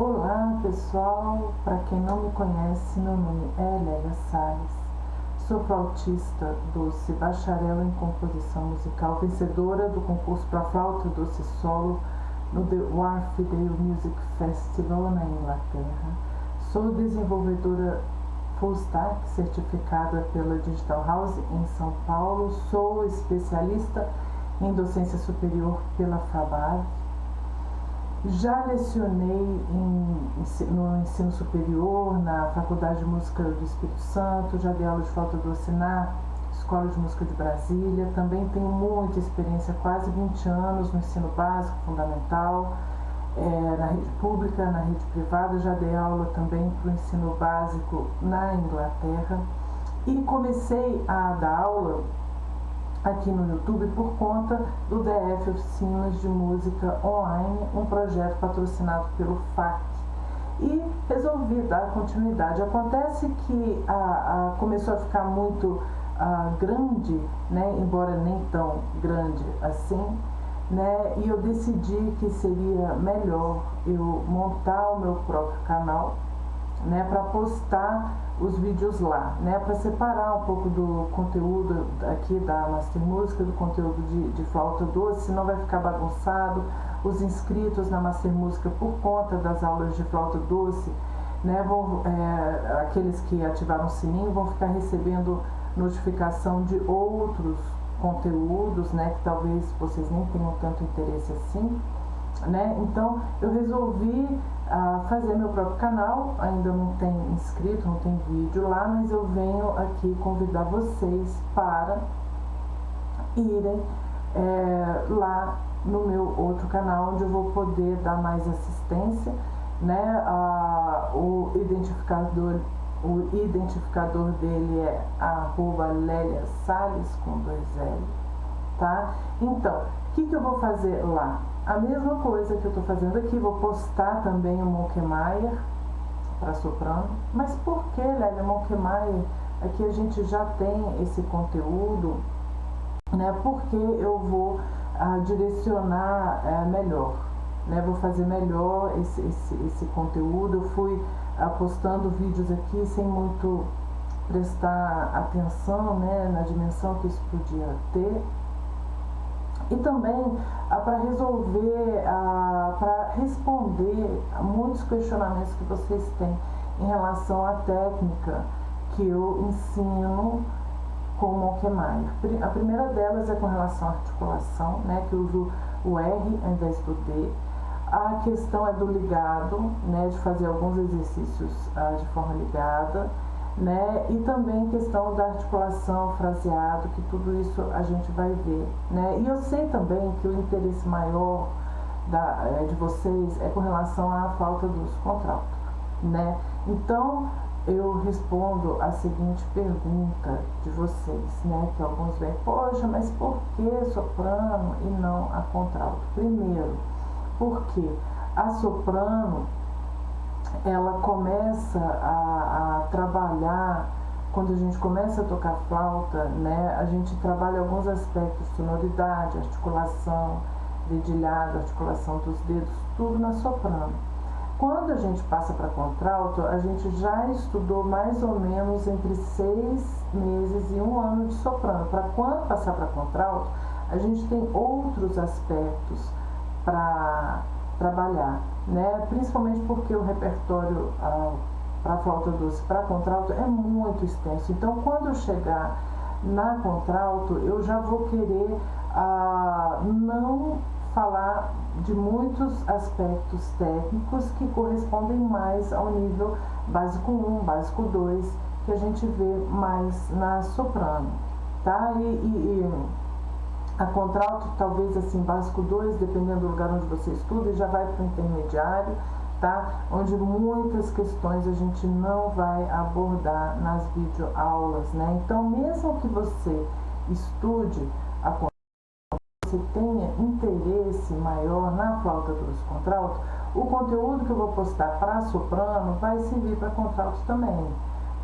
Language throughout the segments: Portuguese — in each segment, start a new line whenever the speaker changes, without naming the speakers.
Olá pessoal, para quem não me conhece, meu nome é Lélia Salles, sou flautista doce, bacharel em composição musical, vencedora do concurso para flauta doce solo no The Wharfedale Music Festival na Inglaterra. Sou desenvolvedora full stack certificada pela Digital House em São Paulo, sou especialista em docência superior pela FABAV já lecionei em, no ensino superior, na Faculdade de Música do Espírito Santo, já dei aula de flauta doce na Escola de Música de Brasília. Também tenho muita experiência, quase 20 anos no ensino básico, fundamental, é, na rede pública, na rede privada. Já dei aula também para o ensino básico na Inglaterra. E comecei a dar aula aqui no YouTube por conta do DF Oficinas de Música Online, um projeto patrocinado pelo FAC. E resolvi dar continuidade. Acontece que a, a começou a ficar muito a, grande, né, embora nem tão grande assim, né, e eu decidi que seria melhor eu montar o meu próprio canal né, para postar os vídeos lá, né, para separar um pouco do conteúdo aqui da Master Música, do conteúdo de, de flauta doce, senão vai ficar bagunçado. Os inscritos na Master Música por conta das aulas de flauta doce, né, vão, é, aqueles que ativaram o sininho vão ficar recebendo notificação de outros conteúdos, né, que talvez vocês nem tenham tanto interesse assim. Né? Então eu resolvi uh, fazer meu próprio canal, ainda não tem inscrito, não tem vídeo lá, mas eu venho aqui convidar vocês para irem é, lá no meu outro canal, onde eu vou poder dar mais assistência, né? Uh, o identificador o identificador dele é arroba Lélia Salles com dois L, tá? Então, o que, que eu vou fazer lá? A mesma coisa que eu estou fazendo aqui, vou postar também o Monkemaier para soprano. Mas por que, Lélia, Monkemaier? Aqui a gente já tem esse conteúdo, né? Porque eu vou ah, direcionar é, melhor, né? Vou fazer melhor esse, esse, esse conteúdo. Eu fui ah, postando vídeos aqui sem muito prestar atenção né, na dimensão que isso podia ter e também ah, para resolver, ah, para responder muitos questionamentos que vocês têm em relação à técnica que eu ensino com o Monkemaier. A primeira delas é com relação à articulação, né, que eu uso o R ao invés do D. A questão é do ligado, né, de fazer alguns exercícios ah, de forma ligada né? E também questão da articulação, fraseado, que tudo isso a gente vai ver, né? E eu sei também que o interesse maior da, é, de vocês é com relação à falta dos contratos, né? Então, eu respondo a seguinte pergunta de vocês, né? Que alguns vêm, poxa, mas por que soprano e não a contralto? Primeiro, porque a soprano ela começa a, a trabalhar, quando a gente começa a tocar flauta, né, a gente trabalha alguns aspectos, sonoridade, articulação, dedilhado, articulação dos dedos, tudo na soprano. Quando a gente passa para contralto, a gente já estudou mais ou menos entre seis meses e um ano de soprano. Para quando passar para contralto, a gente tem outros aspectos para trabalhar, né? principalmente porque o repertório ah, para flauta doce, para contralto, é muito extenso. Então, quando chegar na contralto, eu já vou querer ah, não falar de muitos aspectos técnicos que correspondem mais ao nível básico 1, básico 2, que a gente vê mais na soprano. Tá? e, e, e a contralto, talvez assim, básico 2, dependendo do lugar onde você estuda, já vai para o intermediário, tá? Onde muitas questões a gente não vai abordar nas videoaulas, né? Então, mesmo que você estude a você tenha interesse maior na flauta doce contralto, o conteúdo que eu vou postar para soprano vai servir para contralto também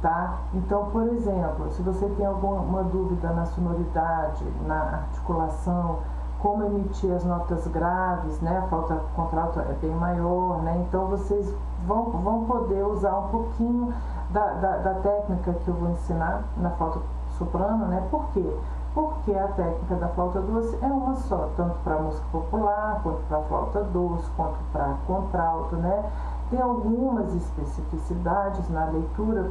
tá? Então, por exemplo, se você tem alguma dúvida na sonoridade, na articulação, como emitir as notas graves, né? A flauta contralto é bem maior, né? Então vocês vão, vão poder usar um pouquinho da, da, da técnica que eu vou ensinar na flauta soprano, né? Por quê? Porque a técnica da flauta doce é uma só, tanto para música popular, quanto para flauta doce, quanto para contralto, né? Tem algumas especificidades na leitura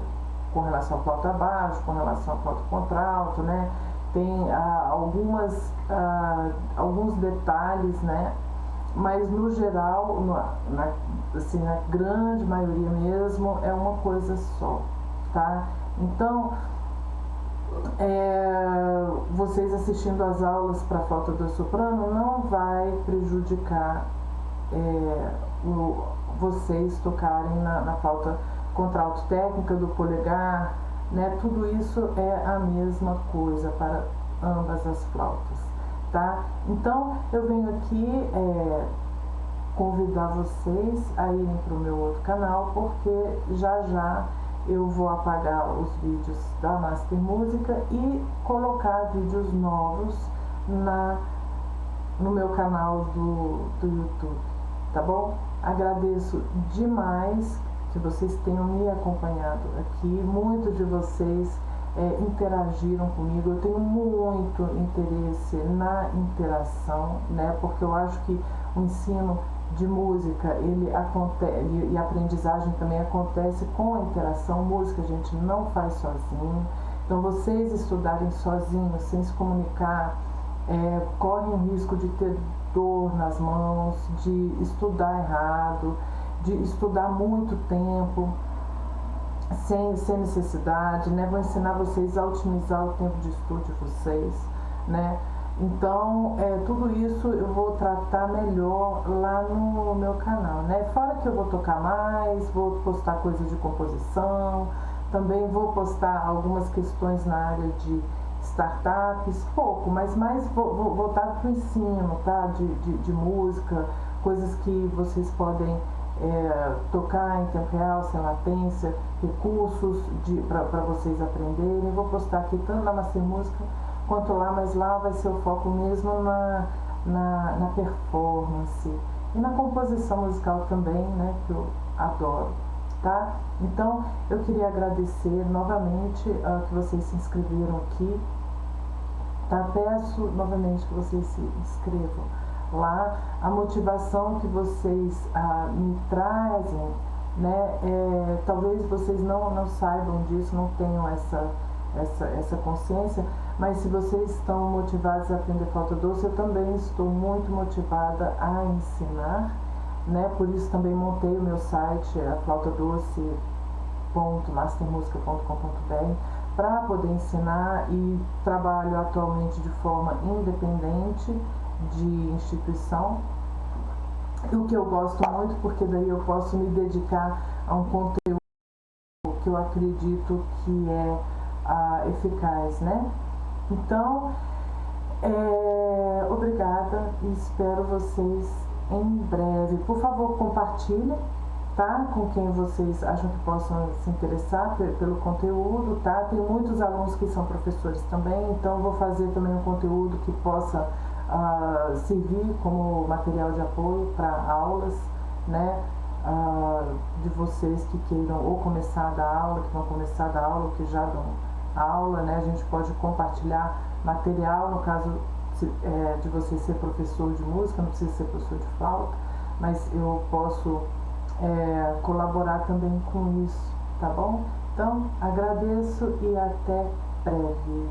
com relação à flauta baixo, com relação à flauta contralto, né? Tem ah, algumas, ah, alguns detalhes, né? Mas no geral, na, assim, na grande maioria mesmo, é uma coisa só, tá? Então, é, vocês assistindo às aulas para flauta do soprano não vai prejudicar é, o, vocês tocarem na, na flauta contralto técnica do polegar, né? Tudo isso é a mesma coisa para ambas as flautas, tá? Então, eu venho aqui é, convidar vocês a irem para o meu outro canal, porque já já eu vou apagar os vídeos da Master Música e colocar vídeos novos na, no meu canal do, do YouTube, tá bom? Agradeço demais que vocês tenham me acompanhado aqui, muitos de vocês é, interagiram comigo, eu tenho muito interesse na interação, né, porque eu acho que o ensino de música ele acontece e aprendizagem também acontece com a interação. Música a gente não faz sozinho. Então vocês estudarem sozinhos sem se comunicar é, correm o risco de ter dor nas mãos de estudar errado de estudar muito tempo sem, sem necessidade né vou ensinar vocês a otimizar o tempo de estudo de vocês né então, é, tudo isso eu vou tratar melhor lá no meu canal, né? Fora que eu vou tocar mais, vou postar coisas de composição, também vou postar algumas questões na área de startups, pouco, mas mais voltado para o ensino, tá? De, de, de, música, coisas que vocês podem é, tocar em tempo real, sem latência, recursos para vocês aprenderem. vou postar aqui tanto na Master Música quanto lá, mas lá vai ser o foco mesmo na, na, na performance e na composição musical também, né, que eu adoro, tá? Então, eu queria agradecer novamente uh, que vocês se inscreveram aqui, tá? Peço novamente que vocês se inscrevam lá, a motivação que vocês uh, me trazem, né, é, talvez vocês não, não saibam disso, não tenham essa, essa, essa consciência, mas se vocês estão motivados a aprender flauta doce, eu também estou muito motivada a ensinar, né? Por isso também montei o meu site, a flautadoce.mastermusica.com.br para poder ensinar e trabalho atualmente de forma independente de instituição. O que eu gosto muito, porque daí eu posso me dedicar a um conteúdo que eu acredito que é ah, eficaz, né? Então, é, obrigada e espero vocês em breve. Por favor, compartilhem, tá? Com quem vocês acham que possam se interessar pelo conteúdo, tá? Tem muitos alunos que são professores também, então vou fazer também um conteúdo que possa uh, servir como material de apoio para aulas, né? Uh, de vocês que queiram ou começar a dar aula, que vão começar a dar aula, que já dão aula, né? A gente pode compartilhar material, no caso é, de você ser professor de música, não precisa ser professor de flauta, mas eu posso é, colaborar também com isso, tá bom? Então, agradeço e até breve.